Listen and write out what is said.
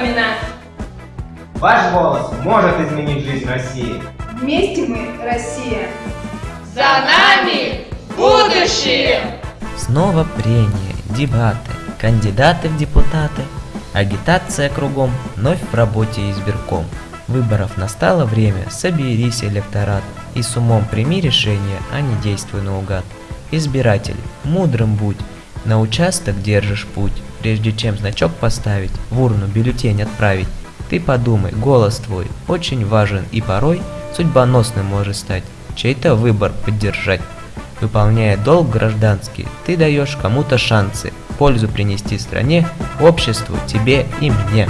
вспоминать. Ваш голос может изменить жизнь России. Вместе мы Россия. За нами будущее! Снова прения, дебаты, кандидаты в депутаты, агитация кругом, вновь в работе избирком. Выборов настало время, соберись, электорат, и с умом прими решение, а не действуй наугад. Избиратель, мудрым будь, на участок держишь путь, прежде чем значок поставить, в урну бюллетень отправить. Ты подумай, голос твой очень важен и порой судьбоносным может стать, чей-то выбор поддержать. Выполняя долг гражданский, ты даешь кому-то шансы, пользу принести стране, обществу, тебе и мне.